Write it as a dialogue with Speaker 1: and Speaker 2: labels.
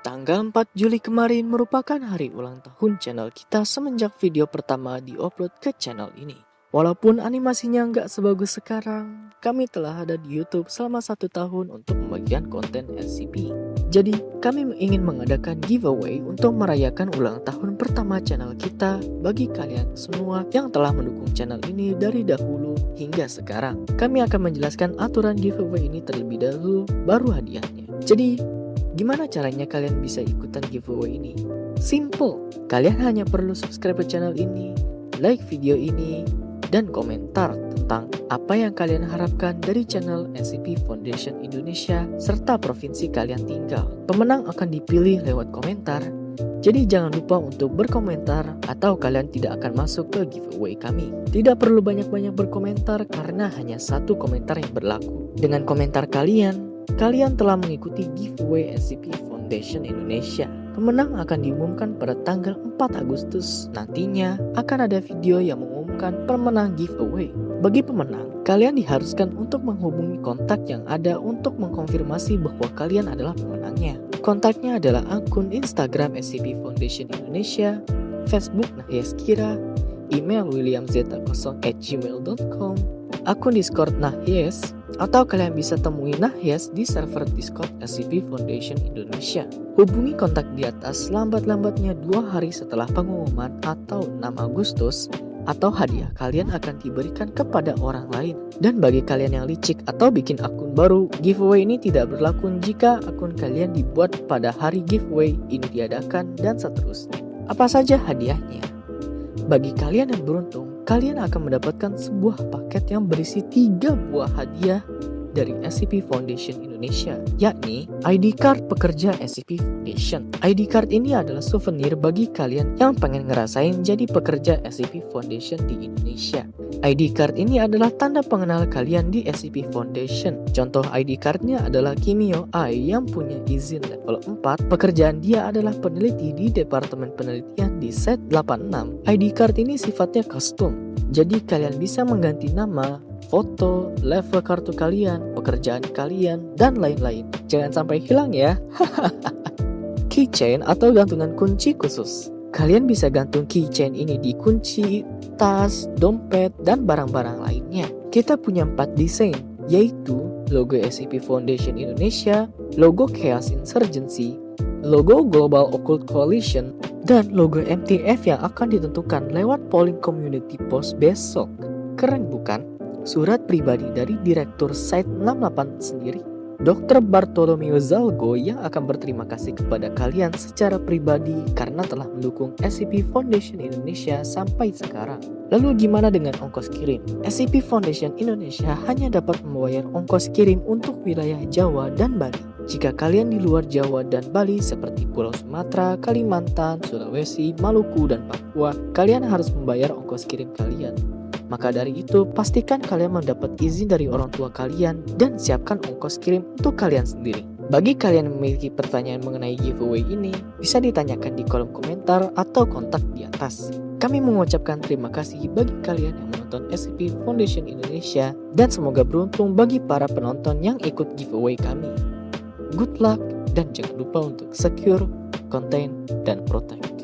Speaker 1: Tanggal 4 Juli kemarin merupakan hari ulang tahun channel kita semenjak video pertama diupload ke channel ini. Walaupun animasinya nggak sebagus sekarang, kami telah ada di YouTube selama satu tahun untuk membagikan konten SCP. Jadi, kami ingin mengadakan giveaway untuk merayakan ulang tahun pertama channel kita bagi kalian semua yang telah mendukung channel ini dari dahulu hingga sekarang. Kami akan menjelaskan aturan giveaway ini terlebih dahulu, baru hadiahnya. Jadi, Gimana caranya kalian bisa ikutan giveaway ini? Simple, kalian hanya perlu subscribe channel ini, like video ini, dan komentar tentang apa yang kalian harapkan dari channel SCP Foundation Indonesia serta provinsi kalian tinggal. Pemenang akan dipilih lewat komentar, jadi jangan lupa untuk berkomentar atau kalian tidak akan masuk ke giveaway kami. Tidak perlu banyak-banyak berkomentar karena hanya satu komentar yang berlaku. Dengan komentar kalian, Kalian telah mengikuti giveaway SCP Foundation Indonesia. Pemenang akan diumumkan pada tanggal 4 Agustus. Nantinya akan ada video yang mengumumkan pemenang giveaway. Bagi pemenang, kalian diharuskan untuk menghubungi kontak yang ada untuk mengkonfirmasi bahwa kalian adalah pemenangnya. Kontaknya adalah akun Instagram SCP Foundation Indonesia, Facebook Nahyas Kira, email williamz0@gmail.com, akun Discord Nahyes, atau kalian bisa temui Nahyas di server Discord SCP Foundation Indonesia. Hubungi kontak di atas lambat-lambatnya dua hari setelah pengumuman atau 6 Agustus atau hadiah kalian akan diberikan kepada orang lain. Dan bagi kalian yang licik atau bikin akun baru, giveaway ini tidak berlaku jika akun kalian dibuat pada hari giveaway ini diadakan dan seterusnya. Apa saja hadiahnya? Bagi kalian yang beruntung, kalian akan mendapatkan sebuah paket yang berisi tiga buah hadiah dari SCP Foundation Indonesia, yakni ID card pekerja SCP Foundation. ID card ini adalah souvenir bagi kalian yang pengen ngerasain jadi pekerja SCP Foundation di Indonesia. ID card ini adalah tanda pengenal kalian di SCP Foundation. Contoh ID cardnya adalah Kimio Ai yang punya izin level 4. Pekerjaan dia adalah peneliti di Departemen Penelitian di Set 86. ID card ini sifatnya custom jadi kalian bisa mengganti nama, foto, level kartu kalian, pekerjaan kalian, dan lain-lain. Jangan sampai hilang ya. keychain atau gantungan kunci khusus. Kalian bisa gantung keychain ini di kunci, tas, dompet, dan barang-barang lainnya. Kita punya empat desain, yaitu logo SCP Foundation Indonesia, logo Chaos Insurgency, logo Global Occult Coalition, dan logo MTF yang akan ditentukan lewat polling community post besok. Keren bukan? Surat pribadi dari Direktur Site 68 sendiri. Dr. Bartolomeo Zalgo yang akan berterima kasih kepada kalian secara pribadi karena telah mendukung SCP Foundation Indonesia sampai sekarang. Lalu gimana dengan ongkos kirim? SCP Foundation Indonesia hanya dapat membayar ongkos kirim untuk wilayah Jawa dan Bali. Jika kalian di luar Jawa dan Bali seperti Pulau Sumatera, Kalimantan, Sulawesi, Maluku, dan Papua, kalian harus membayar ongkos kirim kalian. Maka dari itu, pastikan kalian mendapat izin dari orang tua kalian dan siapkan ongkos kirim untuk kalian sendiri. Bagi kalian yang memiliki pertanyaan mengenai giveaway ini, bisa ditanyakan di kolom komentar atau kontak di atas. Kami mengucapkan terima kasih bagi kalian yang menonton SCP Foundation Indonesia dan semoga beruntung bagi para penonton yang ikut giveaway kami good luck, dan jangan lupa untuk secure, contain, dan protect.